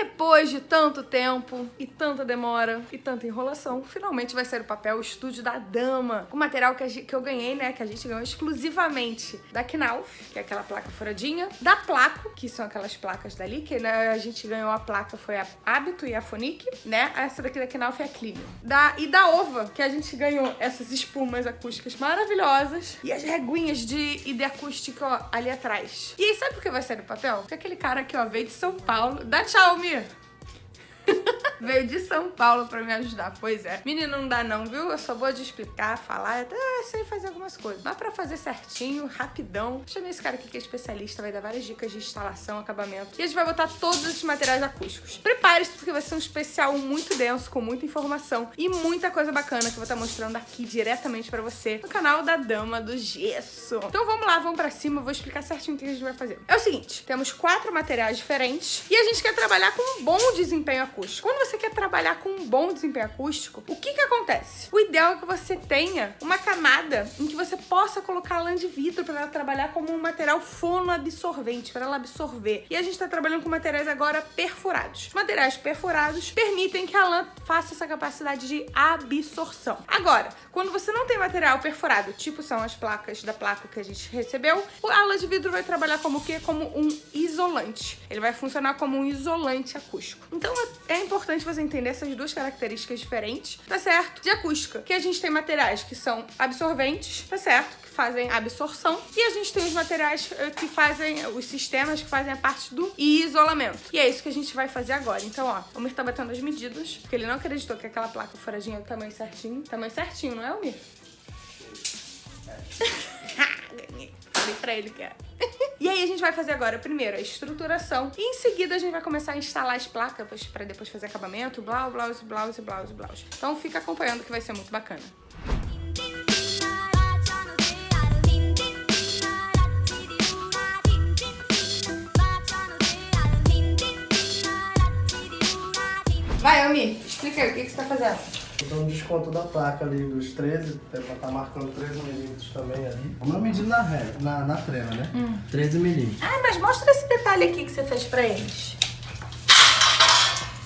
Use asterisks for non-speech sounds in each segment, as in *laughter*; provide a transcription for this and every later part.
Depois de tanto tempo e tanta demora e tanta enrolação, finalmente vai sair o papel Estúdio da Dama, com material que, gente, que eu ganhei, né, que a gente ganhou exclusivamente da Knauf, que é aquela placa furadinha, da Placo, que são aquelas placas dali, que né, a gente ganhou a placa foi a Hábito e a Fonic, né, essa daqui da Knauf é a Clean. Da, e da Ova, que a gente ganhou essas espumas acústicas maravilhosas e as reguinhas de ID acústica, ó, ali atrás. E aí, sabe por que vai sair o papel? Porque aquele cara aqui, ó, veio de São Paulo. Dá tchau, Mir! Veio de São Paulo pra me ajudar. Pois é. Menino, não dá não, viu? Eu só vou de explicar, falar, até sei fazer algumas coisas. Mas pra fazer certinho, rapidão, chamei esse cara aqui que é especialista, vai dar várias dicas de instalação, acabamento. E a gente vai botar todos os materiais acústicos. Prepare-se, porque vai ser um especial muito denso, com muita informação e muita coisa bacana que eu vou estar mostrando aqui diretamente pra você no canal da Dama do Gesso. Então vamos lá, vamos pra cima, eu vou explicar certinho o que a gente vai fazer. É o seguinte, temos quatro materiais diferentes e a gente quer trabalhar com um bom desempenho acústico. Quando você quer trabalhar com um bom desempenho acústico, o que que acontece? O ideal é que você tenha uma camada em que você possa colocar lã de vidro para ela trabalhar como um material fonoabsorvente, para ela absorver. E a gente está trabalhando com materiais agora perfurados. Os materiais perfurados permitem que a lã faça essa capacidade de absorção. Agora, quando você não tem material perfurado, tipo são as placas da placa que a gente recebeu, a lã de vidro vai trabalhar como o quê? Como um isolante. Ele vai funcionar como um isolante acústico. Então é importante importante você entender essas duas características diferentes, tá certo? De acústica, que a gente tem materiais que são absorventes, tá certo? Que fazem absorção. E a gente tem os materiais eh, que fazem, os sistemas que fazem a parte do isolamento. E é isso que a gente vai fazer agora. Então, ó, o Mir tá batendo as medidas, porque ele não acreditou que aquela placa furadinha é o tamanho certinho. Tamanho certinho, não é, Mir? *laughs* Falei pra ele que é. *laughs* E aí a gente vai fazer agora, primeiro, a estruturação. E em seguida a gente vai começar a instalar as placas para depois fazer acabamento, blau, blouse, blouse, blouse, blouse. Então fica acompanhando que vai ser muito bacana. Vai, Ami, explica aí o que, que você tá fazendo. Então, desconto da placa ali dos 13, pra estar tá marcando 13 milímetros também ali. O meu medido na ré, na, na trena, né? Hum. 13 milímetros. Ah, mas mostra esse detalhe aqui que você fez pra eles.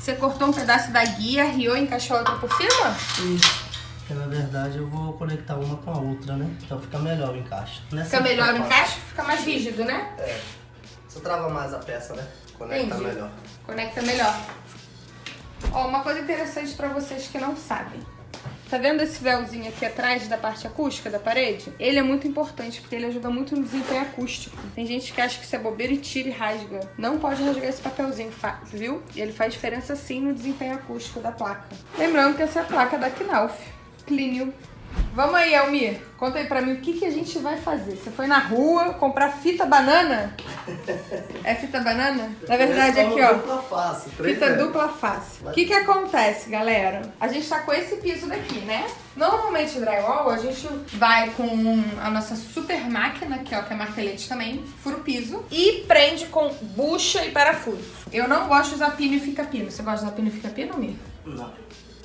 Você cortou um pedaço da guia, riou e encaixou outra por cima? Isso. Porque na verdade eu vou conectar uma com a outra, né? Então fica melhor o encaixe. Nessa fica melhor o encaixe? Fica mais rígido, né? É. Você trava mais a peça, né? Conecta Entendi. melhor. Conecta melhor. Ó, uma coisa interessante pra vocês que não sabem. Tá vendo esse véuzinho aqui atrás da parte acústica da parede? Ele é muito importante, porque ele ajuda muito no desempenho acústico. Tem gente que acha que isso é bobeira e tira e rasga. Não pode rasgar esse papelzinho, viu? Ele faz diferença sim no desempenho acústico da placa. Lembrando que essa é a placa da Knauf. Cleanil Vamos aí, Almir. Conta aí pra mim o que, que a gente vai fazer. Você foi na rua comprar fita banana? É fita banana? Na verdade, aqui, ó. Dupla face. Fita é. dupla face. O que que acontece, galera? A gente tá com esse piso daqui, né? Normalmente, drywall, a gente vai com a nossa super máquina, aqui, ó, que é martelete também, fura o piso e prende com bucha e parafuso. Eu não gosto de usar pino e fica pino. Você gosta de usar pino e fica pino, Mir? Não.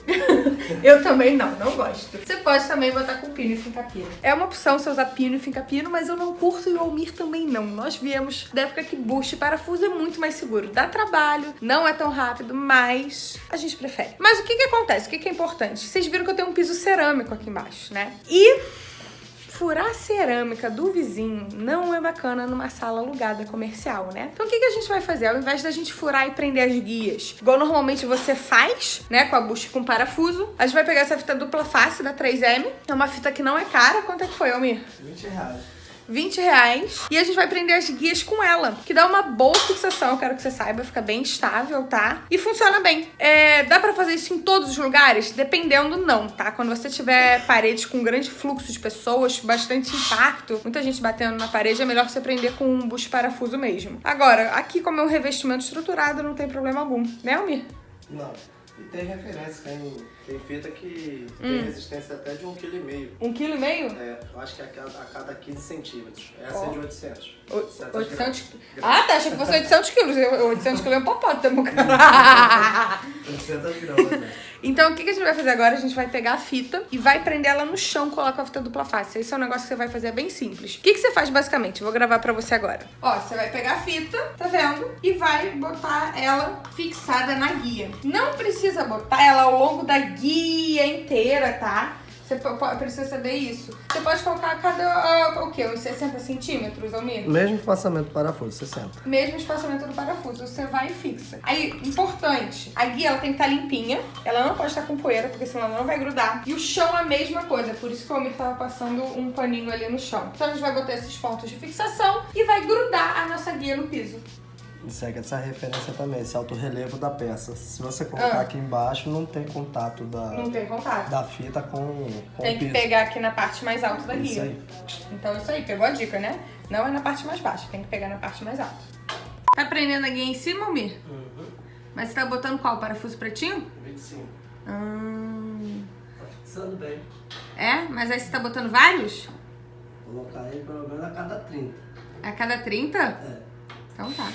*laughs* eu também não, não gosto. Você pode também botar com pino e finca pino. É uma opção você usar pino e finca pino, mas eu não curto e o Almir também não. Nós viemos da época que bucha e parafuso é muito mais seguro. Dá trabalho, não é tão rápido, mas a gente prefere. Mas o que que acontece? O que que é importante? Vocês viram que eu tenho um piso cerâmico aqui embaixo, né? E furar a cerâmica do vizinho não é bacana numa sala alugada comercial, né? Então o que, que a gente vai fazer? Ao invés da gente furar e prender as guias, igual normalmente você faz, né, com a bucha com parafuso, a gente vai pegar essa fita dupla face da 3M. É uma fita que não é cara. Quanto é que foi, Almir? 20 reais. 20 reais. E a gente vai prender as guias com ela, que dá uma boa fixação, eu quero que você saiba, fica bem estável, tá? E funciona bem. É, dá pra fazer isso em todos os lugares? Dependendo, não, tá? Quando você tiver paredes com grande fluxo de pessoas, bastante impacto, muita gente batendo na parede, é melhor você prender com um bucho parafuso mesmo. Agora, aqui como é um revestimento estruturado, não tem problema algum, né, Almir? Não. E tem referência, tem, tem fita que hum. tem resistência até de 1,5 kg. 1,5 kg? É, eu acho que é a cada, a cada 15 centímetros. Essa oh. é de 800. O, 800 Ah, tá, achei que fosse 800 quilos. 800 quilos é um hipopótamo, cara. *laughs* 800 gramas, né? Então, o que, a gente vai fazer agora? A gente vai pegar a fita e vai prender ela no chão, colocar a fita dupla face. Esse é um negócio que você vai fazer bem simples. O que, que você faz basicamente? Eu vou gravar pra você agora. Ó, você vai pegar a fita, tá vendo? E vai botar ela fixada na guia. Não precisa botar ela ao longo da guia inteira, tá? Você precisa saber isso. Você pode colocar cada, uh, o quê? Uns 60 centímetros, Almir? Mesmo espaçamento do parafuso, 60. Mesmo espaçamento do parafuso, você vai e fixa. Aí, importante, a guia ela tem que estar limpinha, ela não pode estar com poeira, porque senão ela não vai grudar. E o chão a mesma coisa, por isso que o Almir tava passando um paninho ali no chão. Então a gente vai botar esses pontos de fixação e vai grudar a nossa guia no piso. E segue essa referência também, esse alto relevo da peça. Se você colocar ah. aqui embaixo, não tem contato da, não tem contato. da fita com, com Tem que pegar aqui na parte mais alta da isso guia. Aí. Então isso aí, pegou a dica, né? Não é na parte mais baixa, tem que pegar na parte mais alta. Tá prendendo a guia em cima, Almir? Uhum. Mas você tá botando qual? Parafuso pretinho? 25. Hum... Tá fixando bem. É? Mas aí você tá botando vários? Vou colocar aí pelo menos a cada 30. A cada 30? É. Então tá.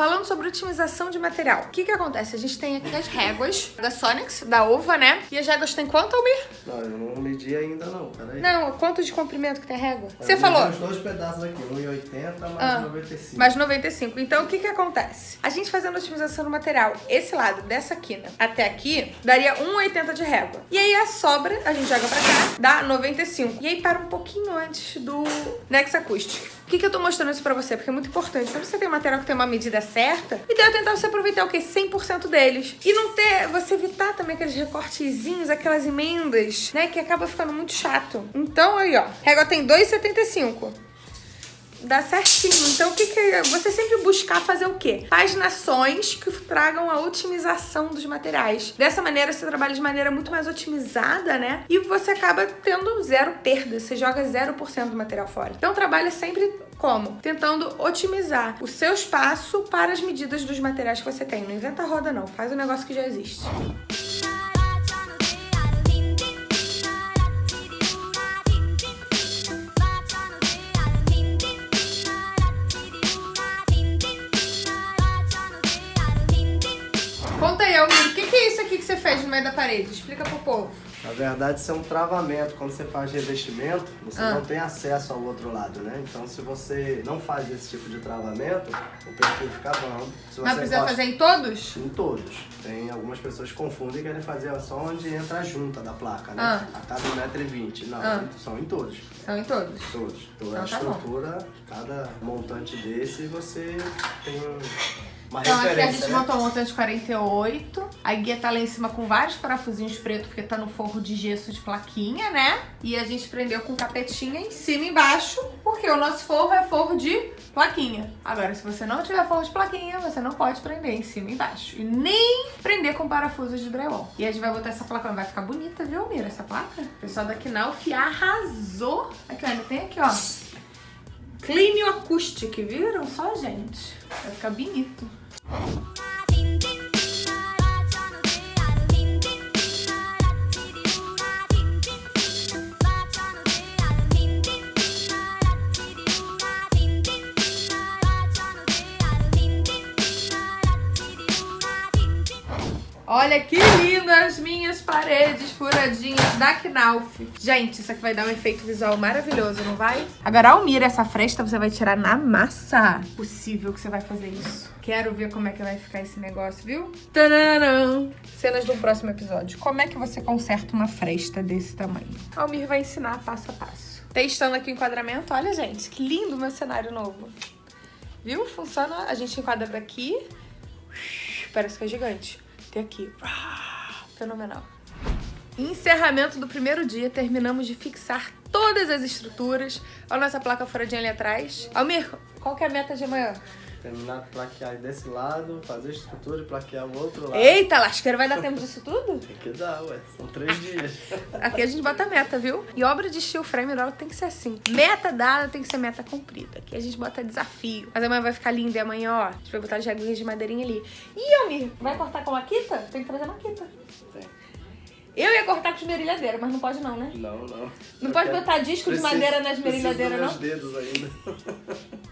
Falando sobre otimização de material, o que que acontece? A gente tem aqui as réguas da Sonix, da Ova, né? E as réguas tem quanto, Almir? Não, eu não medi ainda não, peraí. Não, quanto de comprimento que tem a régua? Você falou? os dois pedaços aqui, 1,80 mais ah, 95. Mais 95. Então, o que que acontece? A gente fazendo otimização do material, esse lado, dessa quina até aqui, daria 1,80 de régua. E aí a sobra, a gente joga pra cá, dá 95. E aí para um pouquinho antes do Nex Acoustic. Por que, que eu tô mostrando isso pra você? Porque é muito importante. Quando você tem um material que tem uma medida certa, o ideal é tentar você aproveitar o quê? 100% deles. E não ter, você evitar também aqueles recortezinhos, aquelas emendas, né? Que acaba ficando muito chato. Então, aí, ó. Régua tem 2,75 dá certinho. Então, o que, que você sempre buscar fazer o quê? Paginações que tragam a otimização dos materiais. Dessa maneira, você trabalha de maneira muito mais otimizada, né? E você acaba tendo zero perda. Você joga 0% do material fora. Então, trabalha sempre como? Tentando otimizar o seu espaço para as medidas dos materiais que você tem. Não inventa roda, não. Faz o negócio que já existe. Fez no meio da parede? Explica pro povo. Na verdade, isso é um travamento. Quando você faz revestimento, você ah. não tem acesso ao outro lado, né? Então, se você não faz esse tipo de travamento, o perfil fica bom. Se Mas precisa fazer em todos? Em todos. Tem algumas pessoas que confundem e querem fazer só onde entra a junta da placa, né? Ah. A cada 1,20m. Não, ah. são em todos. São em todos? Todos. Toda então, a tá estrutura, bom. cada montante desse, você tem uma então aqui a gente né? montou um montante de 48. A guia tá lá em cima com vários parafusinhos pretos, porque tá no forro de gesso de plaquinha, né? E a gente prendeu com capetinha em cima e embaixo, porque o nosso forro é forro de plaquinha. Agora, se você não tiver forro de plaquinha, você não pode prender em cima e embaixo. E nem prender com parafusos de drywall. E a gente vai botar essa placa, vai ficar bonita, viu, Mira, essa placa? O pessoal da Knauf arrasou. Aqui, olha, tem aqui, ó. Clean Acoustic, viram? Só, gente. Vai ficar bonito. Olha que lindas minhas paredes furadinhas da Knauf. Gente, isso aqui vai dar um efeito visual maravilhoso, não vai? Agora, Almira, essa fresta você vai tirar na massa. Possível que você vai fazer isso. Quero ver como é que vai ficar esse negócio, viu? Tadã! Cenas do próximo episódio. Como é que você conserta uma fresta desse tamanho? Almir vai ensinar passo a passo. Testando aqui o enquadramento. Olha, gente, que lindo meu cenário novo. Viu? Funciona. A gente enquadra daqui. Parece que é gigante. Tem aqui. Fenomenal. Encerramento do primeiro dia, terminamos de fixar todas as estruturas. Olha a nossa placa furadinha ali atrás. Almir, qual que é a meta de amanhã? Terminar de plaquear desse lado, fazer estrutura e plaquear o outro lado. Eita, lasqueira, vai dar tempo disso tudo? Tem que dar, ué. São três dias. *laughs* Aqui a gente bota meta, viu? E obra de steel frame roll tem que ser assim. Meta dada tem que ser meta cumprida. Aqui a gente bota desafio. Mas amanhã vai ficar lindo. E amanhã, ó, a gente vai botar as jaguinhas de madeirinha ali. Ih, Almir, vai cortar com maquita? Tem que trazer maquita. Tem. Eu ia cortar com esmerilhadeira, mas não pode não, né? Não, não. Não Eu pode botar disco preciso, de madeira na esmerilhadeira, não? dedos ainda. *laughs*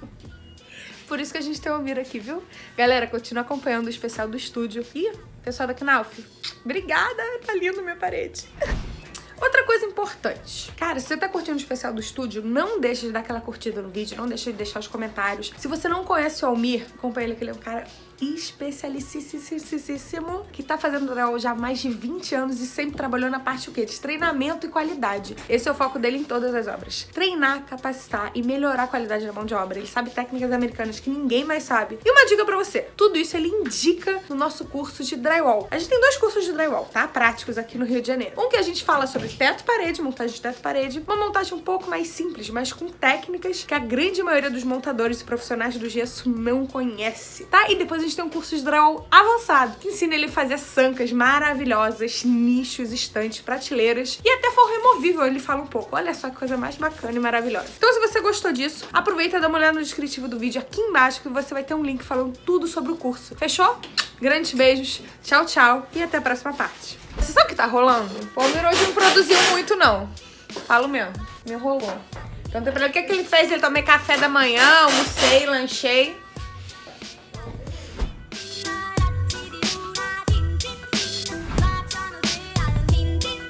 Por isso que a gente tem o Almir aqui, viu? Galera, continua acompanhando o especial do estúdio. Ih, pessoal da Knauf, obrigada, tá lindo minha parede. *laughs* Outra coisa importante. Cara, se você tá curtindo o especial do estúdio, não deixa de dar aquela curtida no vídeo, não deixa de deixar os comentários. Se você não conhece o Almir, acompanha ele que ele é um cara especialicíssimo que tá fazendo drywall já há mais de 20 anos e sempre trabalhou na parte o quê? De treinamento e qualidade. Esse é o foco dele em todas as obras. Treinar, capacitar e melhorar a qualidade da mão de obra. Ele sabe técnicas americanas que ninguém mais sabe. E uma dica pra você, tudo isso ele indica no nosso curso de drywall. A gente tem dois cursos de drywall, tá? Práticos aqui no Rio de Janeiro. Um que a gente fala sobre teto parede, montagem de teto parede, uma montagem um pouco mais simples, mas com técnicas que a grande maioria dos montadores e profissionais do gesso não conhece, tá? E depois a gente tem um curso de drywall avançado, que ensina ele a fazer sancas maravilhosas, nichos, estantes, prateleiras e até forro removível, ele fala um pouco. Olha só que coisa mais bacana e maravilhosa. Então se você gostou disso, aproveita e dá uma olhada no descritivo do vídeo aqui embaixo que você vai ter um link falando tudo sobre o curso. Fechou? Grandes beijos, tchau, tchau e até a próxima parte. Você sabe o que tá rolando? O Palmer hoje não produziu muito, não. Falo mesmo, me enrolou. Então, pra o que, que ele fez? Ele tomei café da manhã, almocei, lanchei.